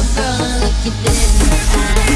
Oh girl, look at this.